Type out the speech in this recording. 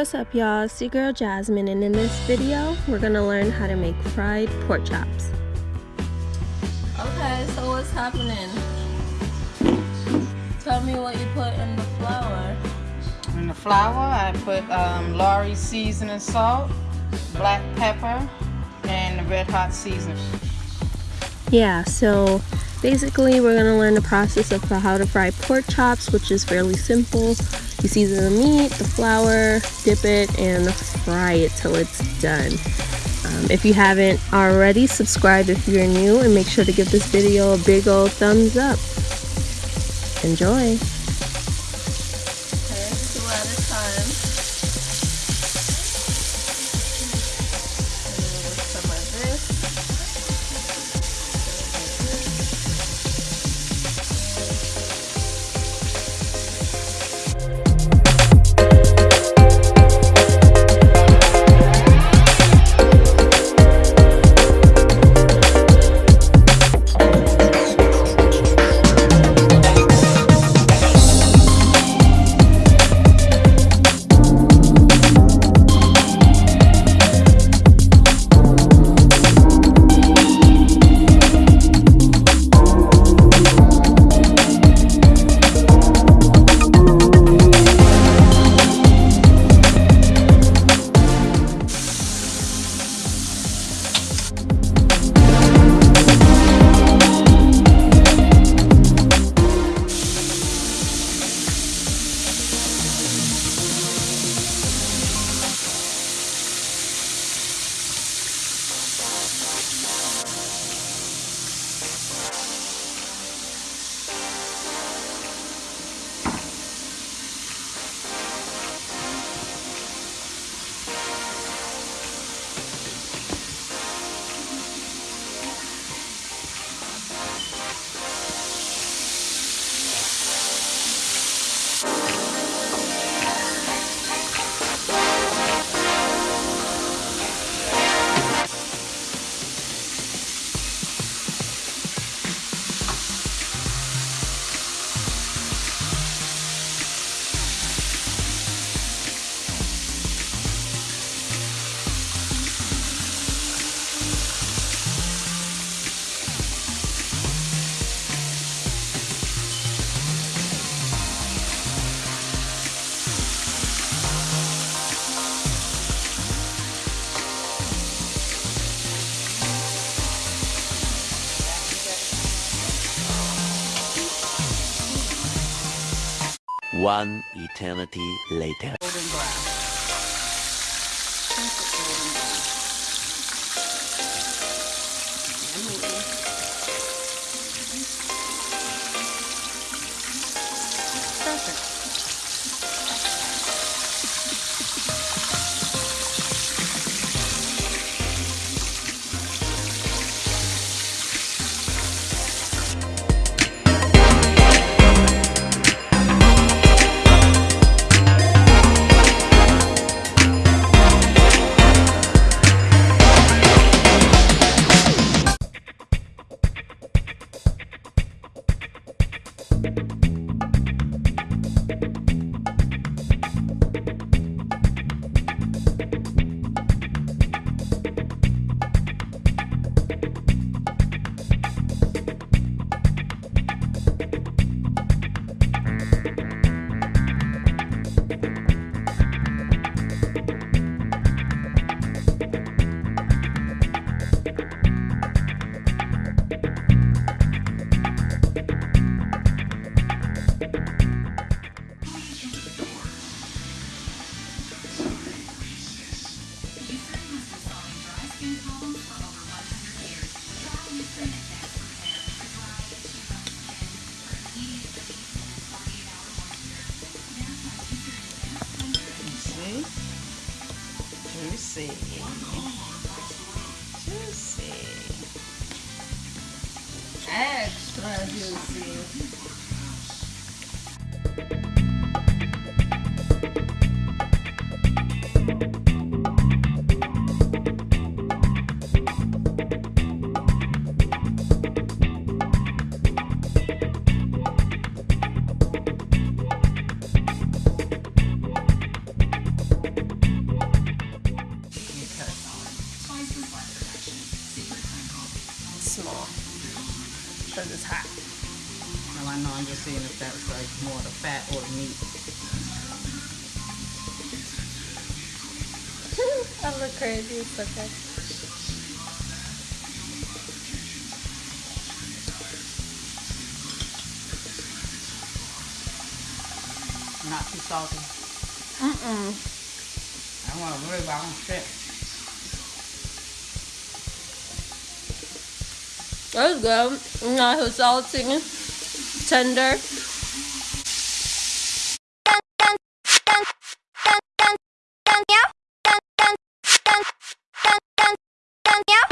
What's up y'all, it's your girl Jasmine and in this video we're gonna learn how to make fried pork chops. Okay, so what's happening? Tell me what you put in the flour. In the flour I put um, Lawry's seasoning salt, black pepper, and the red hot seasoning. Yeah, so basically we're gonna learn the process of how to fry pork chops which is fairly simple you season the meat, the flour, dip it, and fry it till it's done. Um, if you haven't already, subscribe if you're new and make sure to give this video a big old thumbs up. Enjoy! One eternity later. juicy. Juicy. Extra juicy. Now I know I'm just seeing if that's like more the fat or the meat. I look crazy. It's okay. Not too salty. Mm-mm. I don't want to worry about shit. That's good. Not so salty. Tender. Yeah.